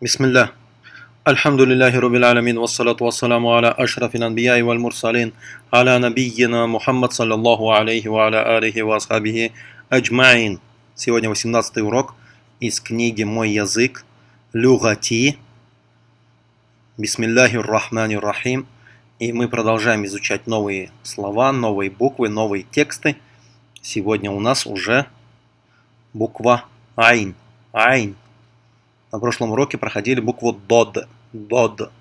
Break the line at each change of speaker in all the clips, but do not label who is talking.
Бисмиллах, Бисмилля. Альхамдулиллахи рубил аламин, вассалату вассаламу аля ашрафил анбияи валь мурсалин, аля набийина Мухаммад саллаллаху алейхи ва аля алихи ва асхабихи аджмаин. Сегодня 18 урок из книги «Мой язык» Люгати. Бисмиллахи рахмани рахим. И мы продолжаем изучать новые слова, новые буквы, новые тексты. Сегодня у нас уже буква Айн. Айн. На прошлом уроке проходили букву Дод. Дод.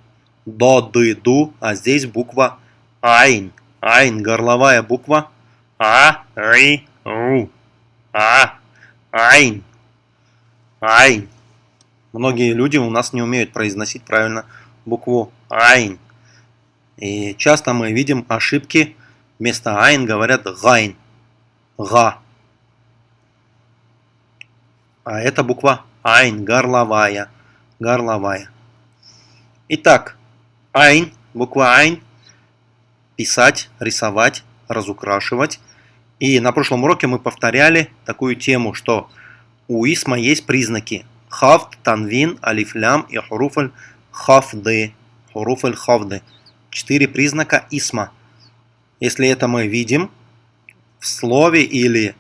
Доды, ду. А здесь буква Айн. Айн. Горловая буква. А, ри, ру. А, Айн. Айн. Многие люди у нас не умеют произносить правильно букву Айн. И часто мы видим ошибки. Вместо Айн говорят Гайн. Га. А это буква Айн, горловая. Горловая. Итак, Айн, буква Айн. Писать, рисовать, разукрашивать. И на прошлом уроке мы повторяли такую тему, что у исма есть признаки. Хафт, танвин, алифлям и хуруфаль хафды. Хуруфаль хафды. Четыре признака исма. Если это мы видим в слове или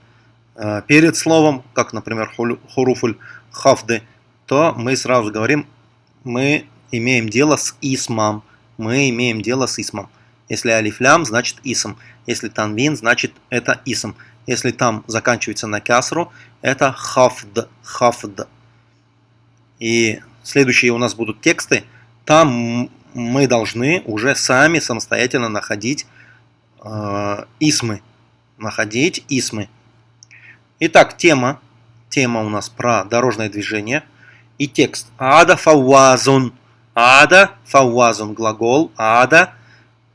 э, перед словом, как, например, хуруфуль хафды, то мы сразу говорим, мы имеем дело с исмом. Мы имеем дело с исмом. Если алифлям, значит исм. Если танвин, значит это исм. Если там заканчивается на касру, это хафд. хафд. И следующие у нас будут тексты. Там мы должны уже сами самостоятельно находить э, исмы. Находить исмы. Итак, тема. Тема у нас про дорожное движение. И текст. Ада фауазун. Ада фауазун. Глагол. Ада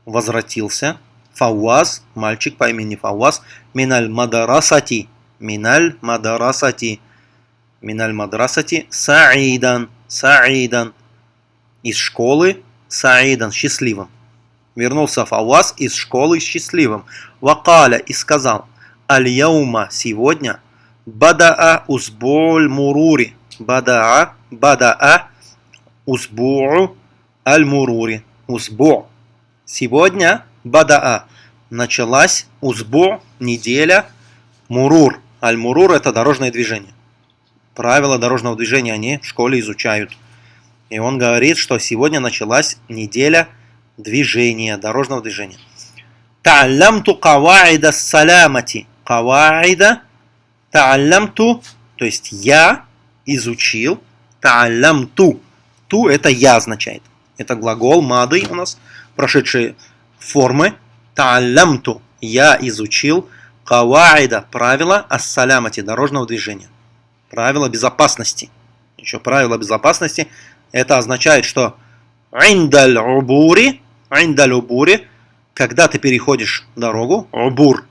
возвратился. Фауаз. Мальчик по имени Фауаз. Миналь мадарасати. Миналь мадарасати. Миналь мадрасати. Саидан. Саидан. Из школы. Саидан. Счастливым. Вернулся Фауаз из школы счастливым. Вакаля и сказал. Аль-Яума сегодня Бадаа узбуль мурури. Бадаа, бадаа узбу'у аль-мурури. Узбу. Сегодня бадаа. Началась узбу, неделя, мурур. Аль-мурур это дорожное движение. Правила дорожного движения они в школе изучают. И он говорит, что сегодня началась неделя движения, дорожного движения. Та'аллямту каваида салямати каваида та'аллямту, то есть я изучил, та'аллямту, ту это я означает. Это глагол мады у нас, прошедшие формы, та'аллямту, я изучил, каваида, правила ассалямати, дорожного движения. Правила безопасности. Еще правила безопасности, это означает, что индаль убури, индаль убури, когда ты переходишь дорогу, убур,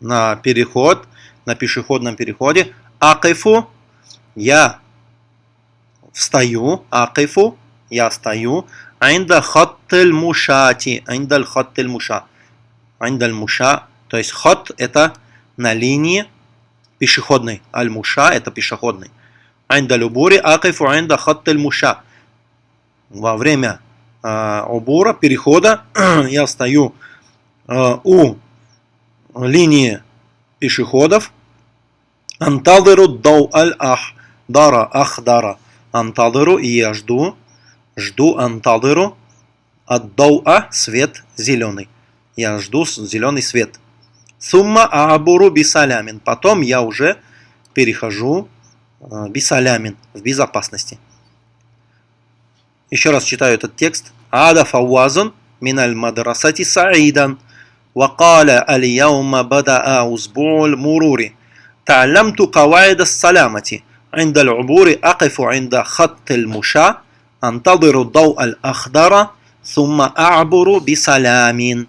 на переход, на пешеходном переходе. Акифу, я встаю, أقف, я стою. عند خط المشاة، عند الخط المشاة. عند المشاة, то есть خط это на линии пешеходной. المشاة это пешеходный. عند العبور، أقف، عند خط المشاة. Во время э, перехода, я стою э, у линии пешеходов. Антадыру дау аль ахдара, ахдара. Антадыру, и я жду, жду антадыру, от дауа, свет зеленый. Я жду зеленый свет. Сумма аабуру бисалямин. Потом я уже перехожу э, бисалямин, в безопасности. Еще раз читаю этот текст. Ада фауазун миналь мадрасати саидан. وقال اليوم بدأ أسبوع المرور تعلمت قواعد السلامة عند العبور أقف عند خط المشاة أنتظر الضوء الأخضر ثم أعبر بسلام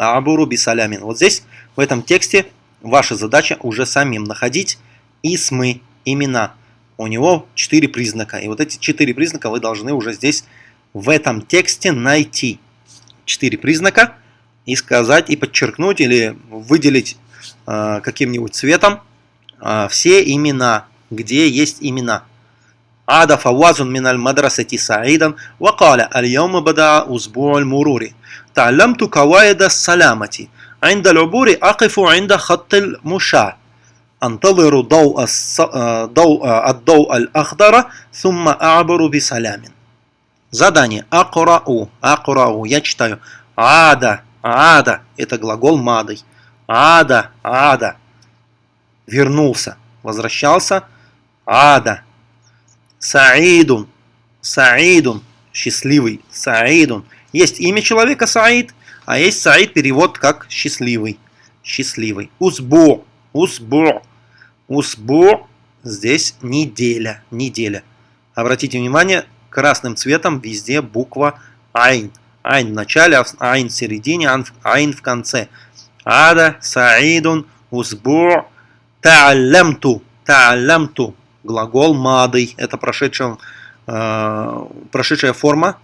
أعبر بسلام Вот здесь, в этом тексте, ваша задача уже самим находить исмы, имена. У него четыре признака. И вот эти четыре признака вы должны уже здесь, в этом тексте, найти. Четыре признака – и сказать, и подчеркнуть, или выделить э, каким-нибудь цветом э, все имена, где есть имена. عاد فواز من المدرسة سعيدا وقال اليوم بدأ أسبوع المرور تعلمت قواعد السلامة عند العبور أقف عند خط المشاة أنتظر ضوء, الص... ضوء الضوء الأخضر ثم أعبر بسلام Задание. Акурау. Акурау. Я читаю. Ада. Ада. Это глагол мадой. Ада. Ада. Вернулся. Возвращался. Ада. Саидун. Саидун. Счастливый. Саидун. Есть имя человека Саид, а есть Саид перевод как счастливый. Счастливый. Узбу. Узбу. Узбу. Здесь неделя. Неделя. Обратите внимание, красным цветом везде буква Айн. Айн в начале, Айн в середине, Айн в конце. Ада, Саидун, Узбу, Та'алямту. Та'алямту. Глагол мадый. Это прошедшая, э, прошедшая форма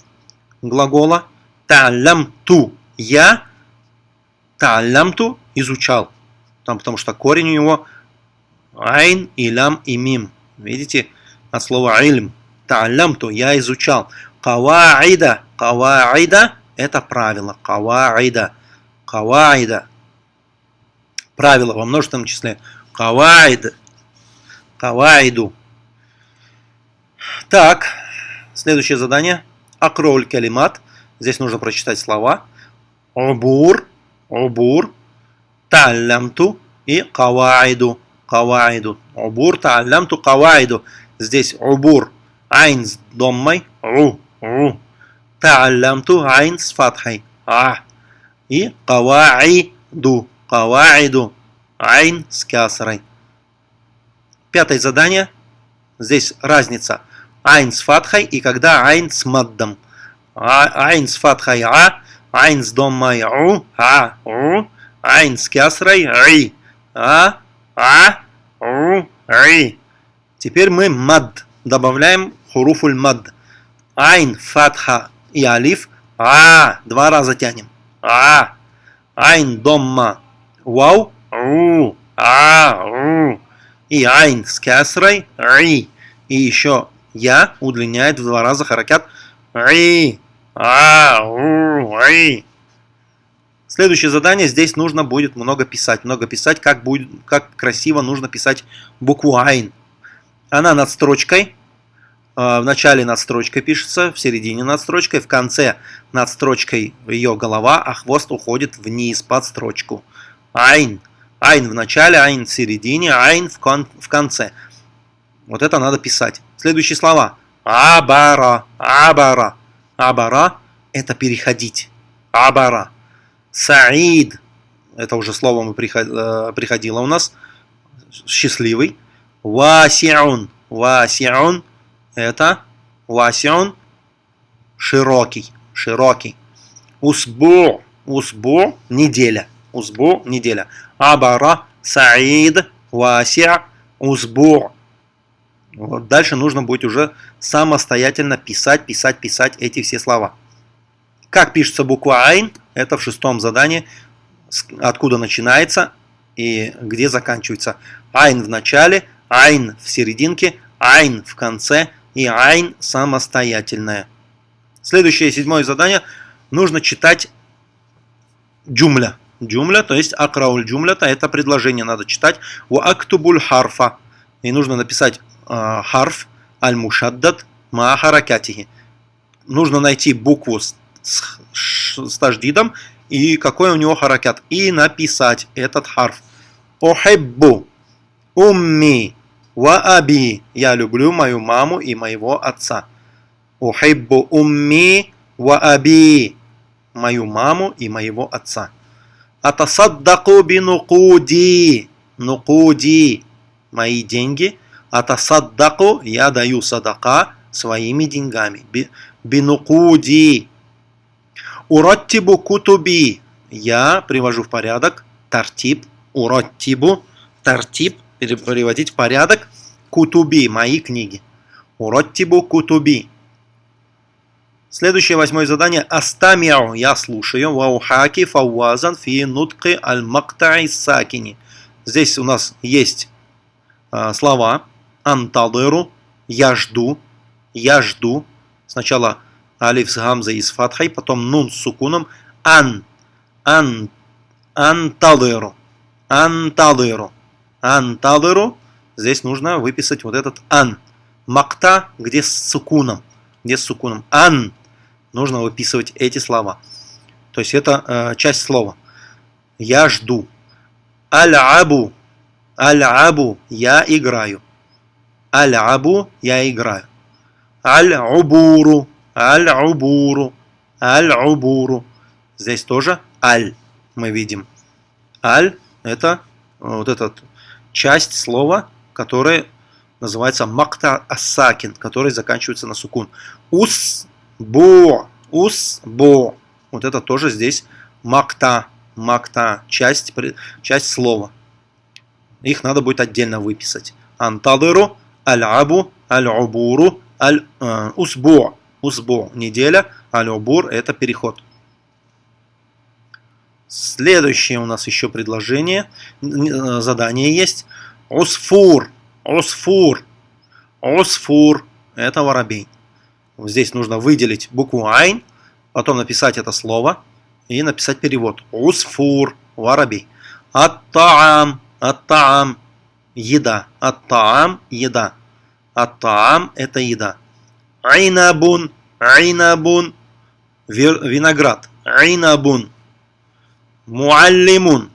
глагола. Та'алямту. Я Та'алямту изучал. Там, потому что корень у него Айн, Илям и Мим. Видите? От слова Ильм та'аллямту, я изучал. Каваида, каваида – это правило. Каваида, каваида. Правило во множественном числе. Каваид, каваиду. Так, следующее задание. Акроль калимат. Здесь нужно прочитать слова. Убур, убур, та'аллямту и каваиду, каваиду. Убур, та'аллямту, каваиду. Здесь убур Айн с доммой. Ру. Ру. Та'аллямту айн с фатхой. А. И каваиду. Каваиду. Айн с кясрой. Пятое задание. Здесь разница. Айн с фатхой и когда айн с маддом. Айн с фатхой а. Айн с доммой у. А. У. Айн с кясрой ри. А. А. У. Ри. Теперь мы мад добавляем хуруфуль мад. Айн, фатха и алиф. А, два раза тянем. А, айн, домма, вау, ру, а, ру. И айн с кясрой, ри. И еще я удлиняет в два раза харакят ри, а, ру, ри. Следующее задание, здесь нужно будет много писать. Много писать, как, будет, как красиво нужно писать букву Айн. Она над строчкой, в начале над строчкой пишется, в середине над строчкой, в конце над строчкой ее голова, а хвост уходит вниз под строчку. Айн. Айн в начале, айн в середине, айн в, кон в конце. Вот это надо писать. Следующие слова. Абара. Абара. Абара – это переходить. Абара. Саид. Это уже слово мы э, приходило у нас. Счастливый. Васиун. Васиун это васион широкий, широкий. Усбу, усбу неделя, усбу неделя. Абара саид вася усбу. Вот дальше нужно будет уже самостоятельно писать, писать, писать эти все слова. Как пишется буква Айн, это в шестом задании, откуда начинается и где заканчивается. Айн в начале, Айн в серединке, Айн в конце – и айн самостоятельная. Следующее, седьмое задание. Нужно читать джумля. Джумля, то есть акрауль джумлята, это предложение надо читать. У актубуль харфа. И нужно написать э, харф аль-мушаддад ма харакатихи. Нужно найти букву с, с, с таждидом и какой у него харакат. И написать этот харф. Охеббу умми Ва аби. Я люблю мою маму и моего отца. Ухиббу умми ва аби. Мою маму и моего отца. Атасаддаку бинукуди. Нукуди. Мои деньги. Атасаддаку. Я даю садака своими деньгами. Бинукуди. Ураттибу кутуби. Я привожу в порядок. Тартиб. Ураттибу. Тартиб переводить порядок кутуби, мои книги. Уроттибу кутуби. Следующее восьмое задание. Астамиу. Я слушаю. Ваухаки фауазан фи нутки аль мактаи сакини. Здесь у нас есть э, слова. Антадыру. Я жду. я жду. Сначала алиф с гамзой и с фатхой, потом нун с сукуном. Ан, ан, анталыру, анталыру, анталыру. Здесь нужно выписать вот этот ан. Макта, где с сукуном, где с сукуном. Ан. Нужно выписывать эти слова. То есть это э, часть слова. Я жду. Аль-абу. Аль-абу. Я играю. Аль-абу. Я играю. Аль-убуру. Аль-убуру. Аль-убуру. Здесь тоже аль мы видим. Аль – это вот эта часть слова, которая называется макта асакин, который заканчивается на сукун. Ус бо, ус бо. Вот это тоже здесь макта, макта, часть, часть слова. Их надо будет отдельно выписать. Антадыру, аль-абу, аль-убуру, аль-усбу. Усбу – неделя, аль-убур – это переход. Следующее у нас еще предложение, э, задание есть. Усфур, усфур, усфур – это воробей. Здесь нужно выделить букву Айн, потом написать это слово и написать перевод. Усфур, воробей. Ат-таам, ат-таам, еда. Ат-таам, еда. Ат-таам – это еда. Айнабун, айнабун, виноград. Айнабун Муаллимун.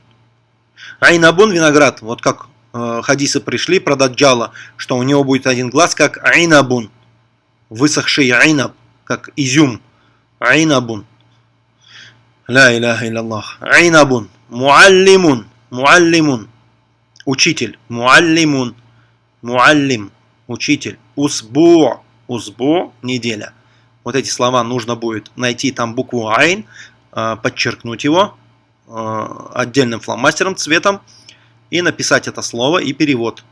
Айнабун виноград. Вот как э, хадисы пришли про Даджала, что у него будет один глаз, как айнабун. Высохший айнаб, как изюм. Айнабун. Ля иляха илляллах. Айнабун. Муаллимун. Муаллимун. Учитель. Муаллимун. Муаллим. Учитель. Усбу. Усбу. Неделя. Вот эти слова нужно будет найти там букву айн, э, подчеркнуть его, отдельным фломастером цветом и написать это слово и перевод.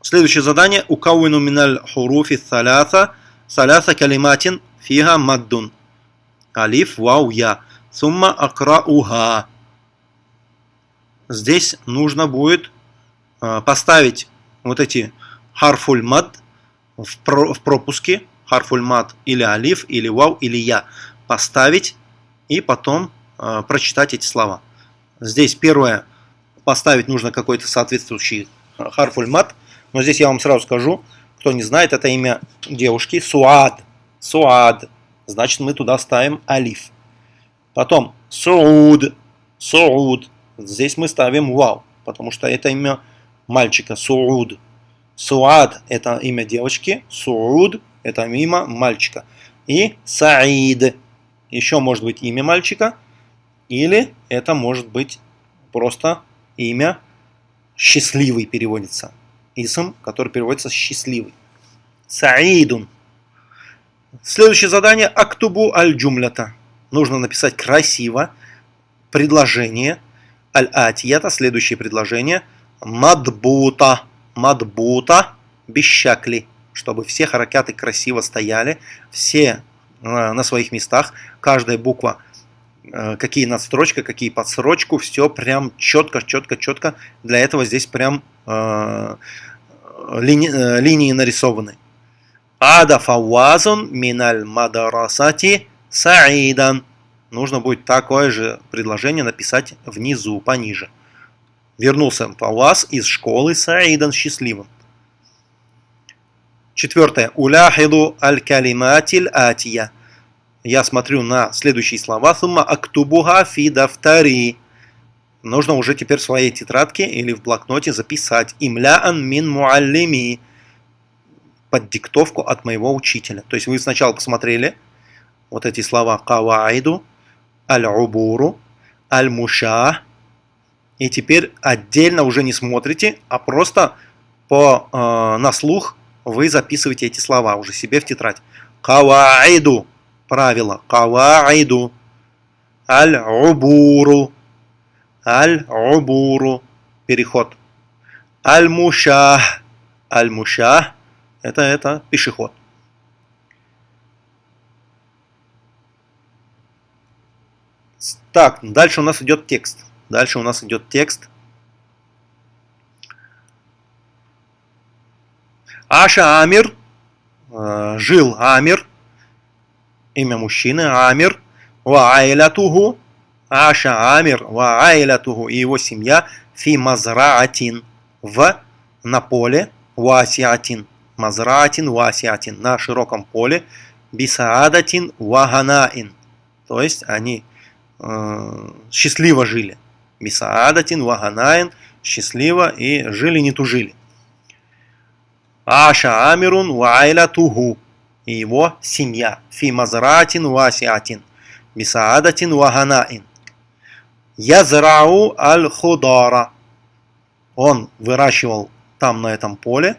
Следующее задание. Укауину миналь хуруфи саляса саляса калиматин фига маддун. Алиф, вау, я. Сумма акрауха. Здесь нужно будет э, поставить вот эти харфуль мад в пропуске. Харфуль мад или алиф, или вау, или я. Поставить и потом Э, прочитать эти слова. Здесь первое, поставить нужно какой-то соответствующий э, харфульмат, но здесь я вам сразу скажу, кто не знает, это имя девушки Суад. Суад. Значит, мы туда ставим алиф. Потом Сууд. Сууд. Здесь мы ставим вау, потому что это имя мальчика. Сууд. Суад – это имя девочки. Сууд – это имя мальчика. И Саид. Еще может быть имя мальчика – или это может быть просто имя счастливый переводится. Исм, который переводится счастливый. Саидун. Следующее задание. Актубу аль-джумлята. Нужно написать красиво предложение. Аль-атията. Следующее предложение. Мадбута. Мадбута. Бещакли. Чтобы все харакяты красиво стояли. Все э, на своих местах. Каждая буква какие надстрочка, какие подсрочку, все прям четко, четко, четко. Для этого здесь прям э, лини, э, линии нарисованы. Ада фауазун миналь мадарасати саидан. Нужно будет такое же предложение написать внизу, пониже. Вернулся фауаз из школы саидан счастливым. Четвертое. Уляхиду аль-калиматиль атия я смотрю на следующие слова. Сумма актубуха фи дафтари. Нужно уже теперь в своей тетрадке или в блокноте записать. Имляан мин муаллими. Под диктовку от моего учителя. То есть вы сначала посмотрели вот эти слова кавайду, аль-убуру, аль-муша. И теперь отдельно уже не смотрите, а просто по, э, на слух вы записываете эти слова уже себе в тетрадь. Кавайду правило. Каваиду. Аль-убуру. Аль-убуру. Переход. Аль-мушах. Аль-мушах. Это, это пешеход. Так, дальше у нас идет текст. Дальше у нас идет текст. Аша Амир э, жил Амир, имя мужчины Амир, ва Аша Амир, ва и его семья фи мазраатин в на поле васиатин мазраатин васиатин на широком поле бисаадатин ваганаин. То есть они э, счастливо жили. Бисаадатин ваганаин счастливо и жили не тужили. Аша Амирун Вайля Туху и его семья. Фи Мазратин Васиатин. Бисаадатин Ваганаин. Язрау Аль-Худара. Он выращивал там на этом поле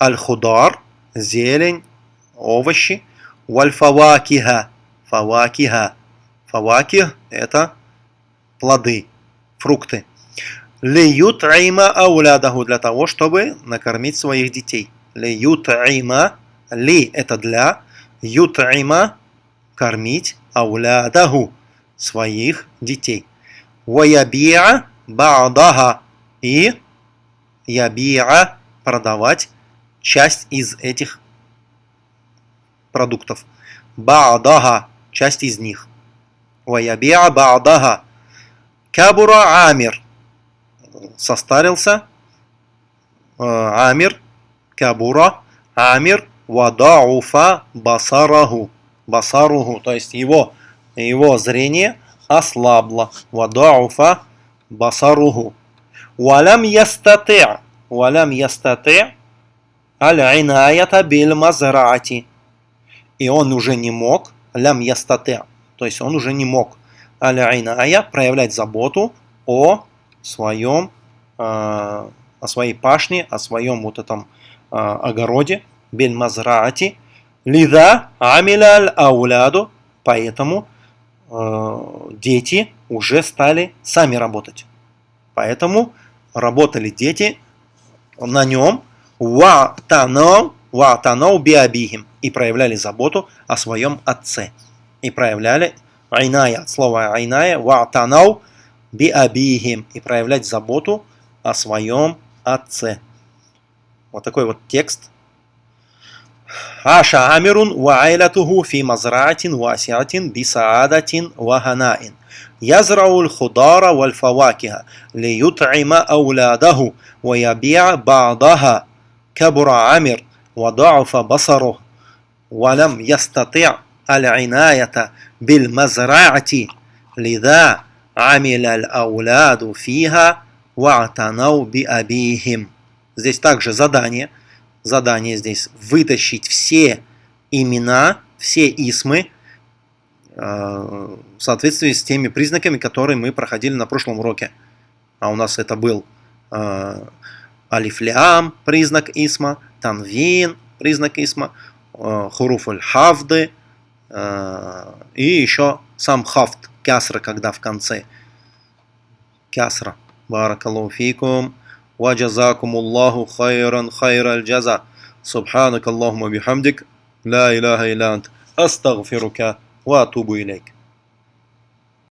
Аль-Худар, зелень, овощи. Вальфавакиха. Фавакиха. Фаваких – это плоды, фрукты. Леют айма аулядаху для того, чтобы накормить своих детей. Леют айма, ли это для, ют айма кормить аулядаху своих детей. Ваябиа ба'даха и ябиа продавать часть из этих продуктов. Ба'даха часть из них. Ваябиа ба'даха. Кабура амир состарился, Амир, Кабура, Амир, Вадауфа Басараху, Басаруху, то есть его, его зрение ослабло, Вадауфа Басаруху. Валям ястати, валям ястати, аль-инаята биль мазраати. И он уже не мог, лям ястати, то есть он уже не мог, аль-иная проявлять заботу о своем, а, о своей пашне, о своем вот этом а, огороде, бель мазраати, лида амиляль ауляду, поэтому а, дети уже стали сами работать. Поэтому работали дети на нем, ва танау, ва танау биабихим, и проявляли заботу о своем отце. И проявляли айная, слово айная, ва танау, биабихим и проявлять заботу о своем отце. Вот такой вот текст. Аша амирун ва айлатуху фи мазраатин васиатин бисаадатин ваханаин. يزرع الخضار والفواكه ليطعم أولاده ويبيع بعضها كبر عامر وضعف بصره ولم يستطع العناية بالمزرعة لذا Амиль аль-ауляду фиха ва'танау би абихим. Здесь также задание. Задание здесь вытащить все имена, все исмы э, в соответствии с теми признаками, которые мы проходили на прошлом уроке. А у нас это был э, алифлям, признак исма, танвин, признак исма, э, хуруф аль-хавды и еще сам хафт, кясра, когда в конце. Кясра. Баракаллаху фикум. وجزاكم الله خيرا خير الجزاء. سبحانك اللهم وبحمدك. لا إله إلا أنت. أستغفرك وأتوب إليك.